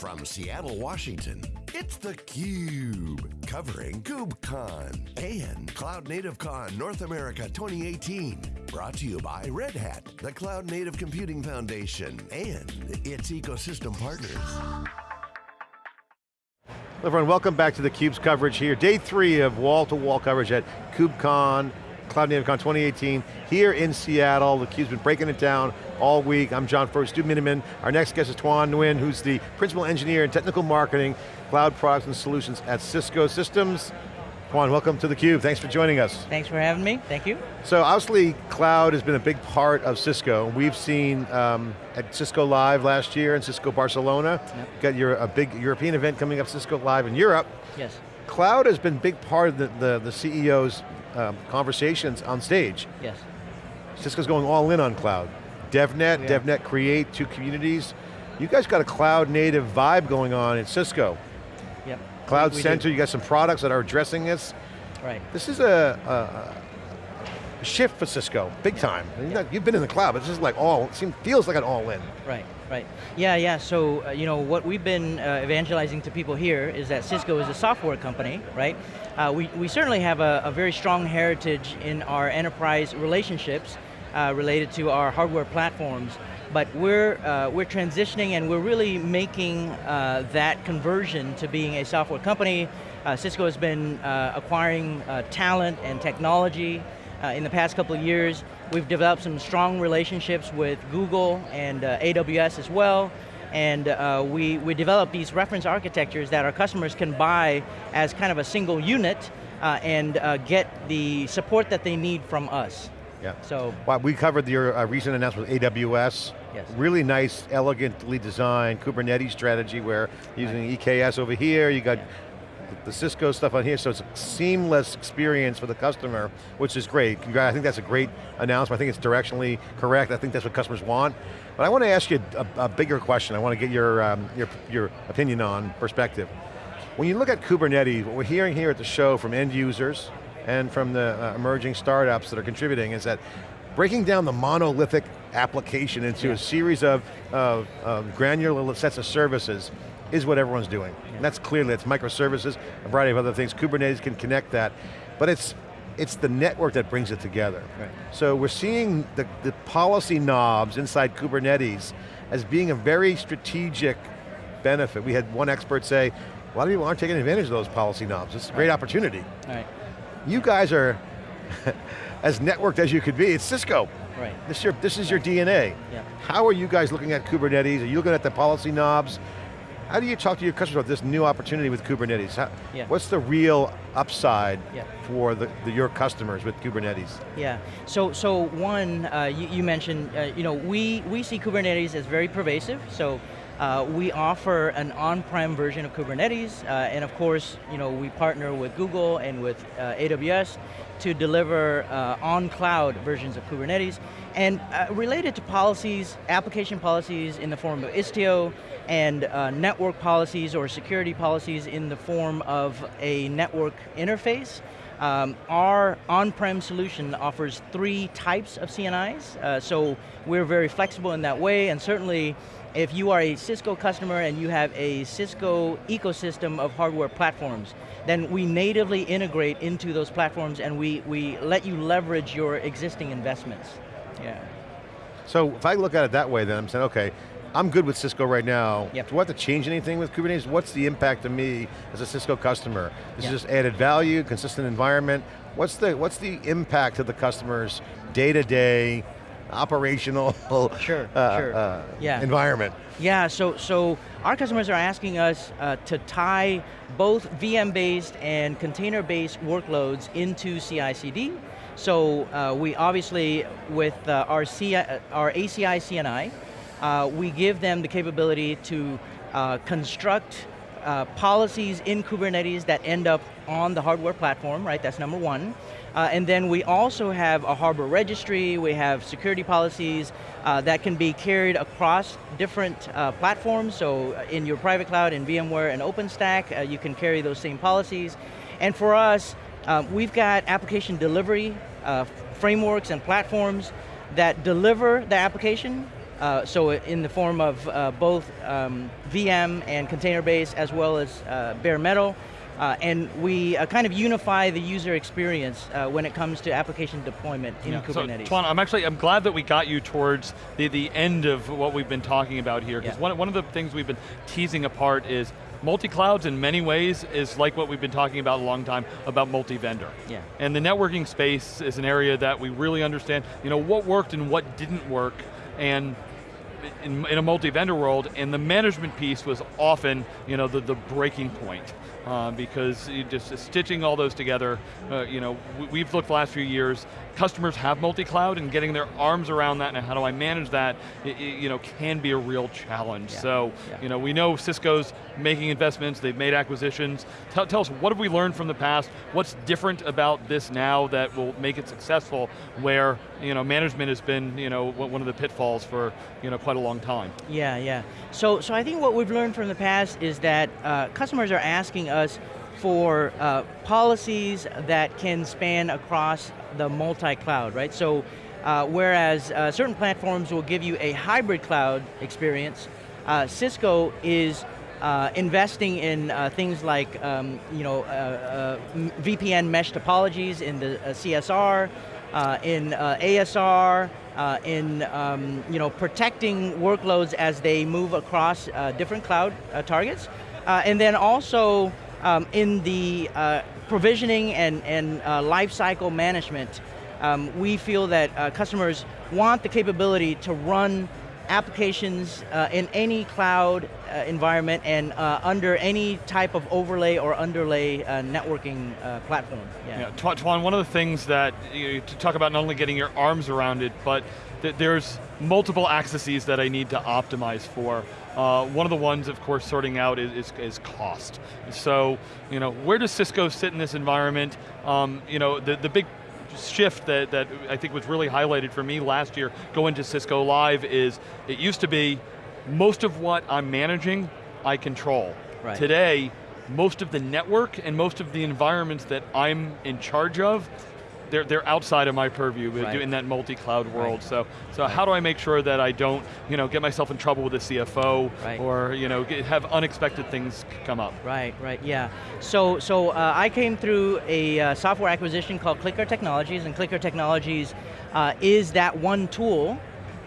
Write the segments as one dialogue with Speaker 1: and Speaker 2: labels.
Speaker 1: From Seattle, Washington, it's theCUBE, covering KubeCon and Cloud Native Con North America 2018. Brought to you by Red Hat, the Cloud Native Computing Foundation, and its ecosystem partners.
Speaker 2: Hello everyone, welcome back to theCUBE's coverage here. Day three of wall-to-wall -wall coverage at KubeCon, Cloud Native Con 2018, here in Seattle. theCUBE's been breaking it down all week. I'm John Furrier, Stu Miniman. Our next guest is Tuan Nguyen, who's the Principal Engineer in Technical Marketing, Cloud Products and Solutions at Cisco Systems. Tuan, welcome to theCUBE, thanks for joining us.
Speaker 3: Thanks for having me, thank you.
Speaker 2: So obviously, cloud has been a big part of Cisco. We've seen um, at Cisco Live last year and Cisco Barcelona, yep. got your, a big European event coming up, Cisco Live in Europe.
Speaker 3: Yes.
Speaker 2: Cloud has been a big part of the, the, the CEO's um, conversations on stage.
Speaker 3: Yes.
Speaker 2: Cisco's going all in on cloud. DevNet, DevNet Create, two communities. You guys got a cloud native vibe going on in Cisco.
Speaker 3: Yep.
Speaker 2: Cloud Center, do. you got some products that are addressing this.
Speaker 3: Right.
Speaker 2: This is a shift for Cisco, big time. Yep. You've been in the cloud, but this is like all, it seems, feels like an all in.
Speaker 3: Right, right. Yeah, yeah, so uh, you know, what we've been uh, evangelizing to people here is that Cisco is a software company, right? Uh, we, we certainly have a, a very strong heritage in our enterprise relationships, uh, related to our hardware platforms, but we're, uh, we're transitioning and we're really making uh, that conversion to being a software company. Uh, Cisco has been uh, acquiring uh, talent and technology in the past couple of years. We've developed some strong relationships with Google and AWS as well, and uh, we, we develop these reference architectures that our customers can buy as kind of a single unit uh, and uh, get the support that they need from us.
Speaker 2: Yeah. So well, we covered your uh, recent announcement with AWS.
Speaker 3: Yes.
Speaker 2: Really nice, elegantly designed Kubernetes strategy where using right. EKS over here, you got the Cisco stuff on here, so it's a seamless experience for the customer, which is great. I think that's a great announcement. I think it's directionally correct. I think that's what customers want. But I want to ask you a, a bigger question. I want to get your, um, your, your opinion on perspective. When you look at Kubernetes, what we're hearing here at the show from end users, and from the uh, emerging startups that are contributing is that breaking down the monolithic application into yeah. a series of, of, of, granular sets of services is what everyone's doing. Yeah. And that's clearly, it's microservices, a variety of other things. Kubernetes can connect that, but it's it's the network that brings it together.
Speaker 3: Right.
Speaker 2: So we're seeing the, the policy knobs inside Kubernetes as being a very strategic benefit. We had one expert say, a lot of people aren't taking advantage of those policy knobs. It's a great opportunity.
Speaker 3: Right
Speaker 2: you guys are as networked as you could be. It's Cisco.
Speaker 3: Right.
Speaker 2: This is your, this is your DNA.
Speaker 3: Yeah.
Speaker 2: How are you guys looking at Kubernetes? Are you looking at the policy knobs? How do you talk to your customers about this new opportunity with Kubernetes? How,
Speaker 3: yeah.
Speaker 2: What's the real upside
Speaker 3: yeah.
Speaker 2: for the, the, your customers with Kubernetes?
Speaker 3: Yeah, so so one, uh, you, you, mentioned, uh, you know, we, we see Kubernetes as very pervasive, so uh, we offer an on-prem version of Kubernetes, uh, and of course, you know, we partner with Google and with uh, AWS to deliver uh, on-cloud versions of Kubernetes. And uh, related to policies, application policies in the form of Istio, and uh, network policies or security policies in the form of a network interface, um, our on-prem solution offers three types of CNIs, uh, so we're very flexible in that way, and certainly if you are a Cisco customer and you have a Cisco ecosystem of hardware platforms, then we natively integrate into those platforms and we, we let you leverage your existing investments. Yeah.
Speaker 2: So if I look at it that way then I'm saying, okay, I'm good with Cisco right now.
Speaker 3: Yep.
Speaker 2: Do I have to change anything with Kubernetes? What's the impact to me as a Cisco customer? Is yep. it just added value, consistent environment? What's the, what's the impact to the customers day to day, operational
Speaker 3: sure,
Speaker 2: uh,
Speaker 3: sure.
Speaker 2: Uh,
Speaker 3: yeah.
Speaker 2: environment.
Speaker 3: Yeah, so, so our customers are asking us uh, to tie both VM-based and container-based workloads into CI/CD. So uh, we obviously, with uh, our, CI, our ACI CNI, uh, we give them the capability to construct policies in Kubernetes that end up on the hardware platform, right, that's number one. Uh, and then we also have a harbor registry, we have security policies uh, that can be carried across different uh, platforms, so uh, in your private cloud, in VMware and OpenStack, uh, you can carry those same policies. And for us, uh, we've got application delivery frameworks and platforms that deliver the application uh, so in the form of uh, both um, VM and container base as well as uh, bare metal. Uh, and we uh, kind of unify the user experience uh, when it comes to application deployment in yeah. Kubernetes.
Speaker 4: So, Tuan, I'm actually, I'm glad that we got you towards the, the end of what we've been talking about here, because yeah. one, one of the things we've been teasing apart is multi-clouds in many ways is like what we've been talking about a long time about multi-vendor.
Speaker 3: Yeah.
Speaker 4: And the networking space is an area that we really understand, you know, what worked and what didn't work, and in, in a multi-vendor world, and the management piece was often you know, the, the breaking point. Uh, because just stitching all those together, uh, you know, we've looked the last few years, customers have multi-cloud and getting their arms around that and how do I manage that, it, it, you know, can be a real challenge. Yeah. So, yeah. you know, we know Cisco's making investments, they've made acquisitions. Tell, tell, us, what have we learned from the past? What's different about this now that will make it successful where, you know, management has been, you know, one of the pitfalls for, you know, quite a long time?
Speaker 3: Yeah, yeah. So, so I think what we've learned from the past is that uh, customers are asking us for uh, policies that can span across the multi-cloud, right? So uh, whereas uh, certain platforms will give you a hybrid cloud experience, uh, Cisco is uh, investing in uh, things like um, you know, VPN mesh topologies in the CSR, in ASR, in um, you know, protecting workloads as they move across different cloud targets. and then also um, in the uh, provisioning and, and uh, lifecycle management, um, we feel that uh, customers want the capability to run applications uh, in any cloud uh, environment and uh, under any type of overlay or underlay uh, networking uh, platform.
Speaker 4: Yeah. yeah, Tuan, one of the things that, you, talk about not only getting your arms around it, but th there's multiple accesses that I need to optimize for. Uh, one of the ones, of course, sorting out is, is, is, cost. So, you know, where does Cisco sit in this environment? Um, you know, the, the big shift that, that I think was really highlighted for me last year going to Cisco Live is, it used to be, most of what I'm managing, I control.
Speaker 3: Right.
Speaker 4: Today, most of the network and most of the environments that I'm in charge of, they're, they're outside of my purview right. in that multi-cloud world. Right. So, so right. how do I make sure that I don't you know, get myself in trouble with the CFO or you know, get, have unexpected things come up?
Speaker 3: Right, right, yeah. So, so uh, I came through a uh, software acquisition called CliQr Technologies, and CliQr Technologies uh, is that one tool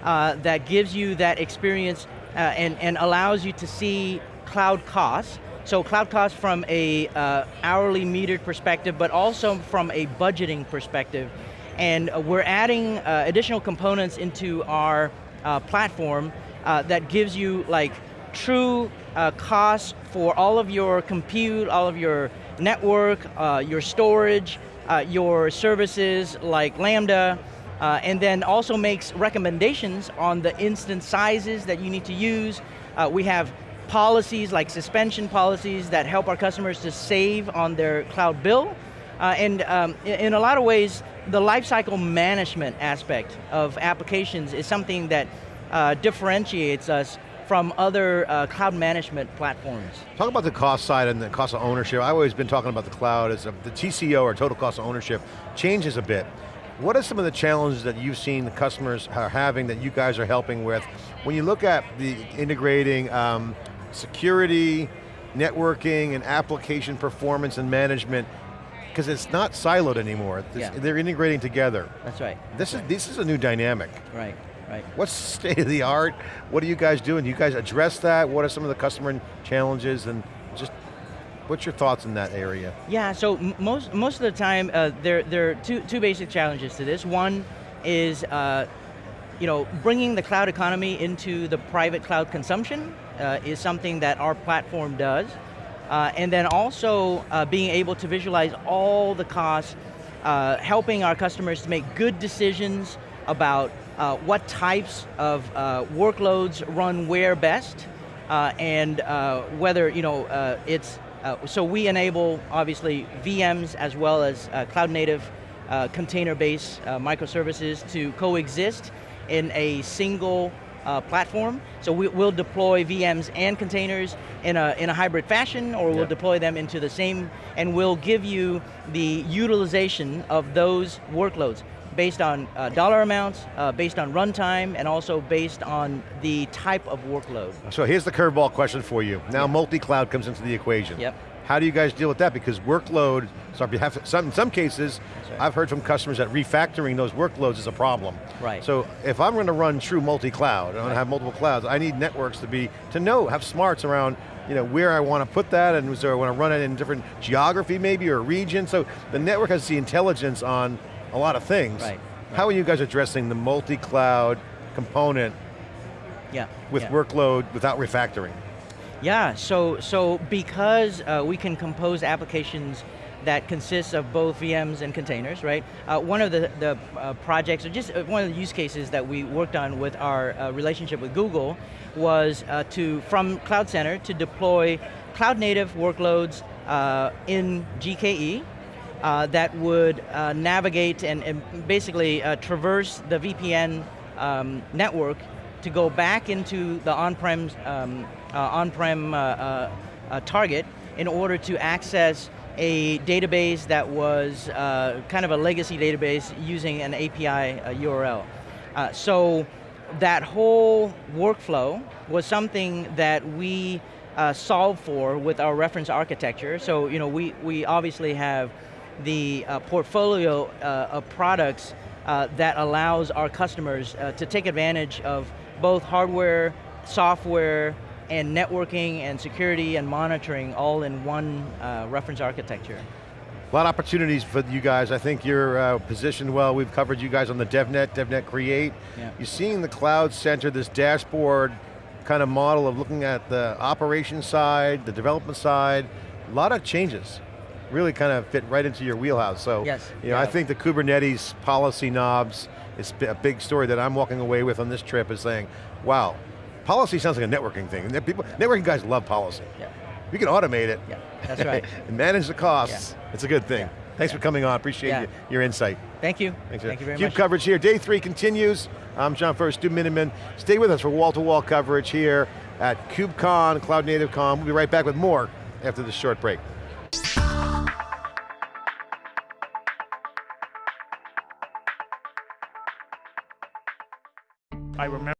Speaker 3: uh, that gives you that experience uh, and, and allows you to see cloud costs so cloud costs from a uh, hourly metered perspective, but also from a budgeting perspective. And uh, we're adding uh, additional components into our uh, platform uh, that gives you like true uh, costs for all of your compute, all of your network, your storage, your services like Lambda, and then also makes recommendations on the instance sizes that you need to use. We have policies like suspension policies that help our customers to save on their cloud bill. Uh, and um, in a lot of ways, the lifecycle management aspect of applications is something that uh, differentiates us from other uh, cloud management platforms.
Speaker 2: Talk about the cost side and the cost of ownership. I've always been talking about the cloud as a, the TCO or total cost of ownership changes a bit. What are some of the challenges that you've seen the customers are having that you guys are helping with? When you look at the integrating um, security, networking, and application performance and management, because it's not siloed anymore. Yeah. They're integrating together.
Speaker 3: That's right.
Speaker 2: This
Speaker 3: That's
Speaker 2: is right. this is a new dynamic.
Speaker 3: Right, right.
Speaker 2: What's state of the art? What are you guys doing? Do you guys address that? What are some of the customer challenges and just What's your thoughts in that area?
Speaker 3: Yeah, so most most of the time, uh, there there are two two basic challenges to this. One is, uh, you know, bringing the cloud economy into the private cloud consumption, uh, is something that our platform does. Uh, and then also uh, being able to visualize all the costs, uh, helping our customers to make good decisions about uh, what types of uh, workloads run where best, and whether you know it's, so we enable obviously VMs as well as cloud native container-based microservices to coexist in a single uh, platform. So we, will deploy VMs and containers in a, in a hybrid fashion, or we'll deploy them into the same, and we'll give you the utilization of those workloads. based on uh, dollar amounts, uh, based on runtime, and also based on the type of workload.
Speaker 2: So here's the curveball question for you. Now multi-cloud comes into the equation.
Speaker 3: Yep.
Speaker 2: How do you guys deal with that? Because workload, some, in some cases,
Speaker 3: right.
Speaker 2: I've heard from customers that refactoring those workloads is a problem.
Speaker 3: Right.
Speaker 2: So if I'm going to run true multi-cloud, I'm going to have multiple clouds, I need networks to be, to know, have smarts around you know, where I want to put that and so I want to run it in different geography maybe or region. So the network has the intelligence on a lot of things.
Speaker 3: Right.
Speaker 2: How are you guys addressing the multi-cloud component
Speaker 3: Yeah.
Speaker 2: with
Speaker 3: yeah.
Speaker 2: workload without refactoring?
Speaker 3: Yeah, so, so because uh, we can compose applications that consists of both VMs and containers, right? Uh, one of the, the uh, projects, or just uh, one of the use cases that we worked on with our uh, relationship with Google was uh, to, from Cloud Center, to deploy cloud native workloads uh, in GKE, that would navigate and, and basically traverse the VPN um, network to go back into the on-prem um, uh, on-prem uh, uh, uh, target in order to access a database that was uh, kind of a legacy database using an API URL. So that whole workflow was something that we solved for with our reference architecture. So you know, we, we obviously have the portfolio of products uh, that allows our customers uh, to take advantage of both hardware, software, and networking and security and monitoring all in one uh, reference architecture.
Speaker 2: A lot of opportunities for you guys. I think you're uh, positioned well. We've covered you guys on the DevNet, DevNet Create.
Speaker 3: Yeah.
Speaker 2: You're seeing the Cloud Center, this dashboard kind of model of looking at the operation side, the development side, a lot of changes. Really kind of fit right into your wheelhouse. So,
Speaker 3: Yes,
Speaker 2: you know, I think the Kubernetes policy knobs is a big story that I'm walking away with on this trip is saying, wow, policy sounds like a networking thing. And people, networking guys love policy.
Speaker 3: Yeah,
Speaker 2: You can automate it.
Speaker 3: yeah, that's right.
Speaker 2: and manage the costs. Yeah. It's a good thing. Thanks for coming on, appreciate
Speaker 3: Yeah.
Speaker 2: your, your insight.
Speaker 3: Thank you.
Speaker 2: Thanks,
Speaker 3: Thank you very much.
Speaker 2: Cube
Speaker 3: much.
Speaker 2: coverage here, day three continues. I'm John Furrier, Stu Miniman. Stay with us for wall-to-wall coverage here at KubeCon, Cloud Native Con. We'll be right back with more after this short break.
Speaker 5: I remember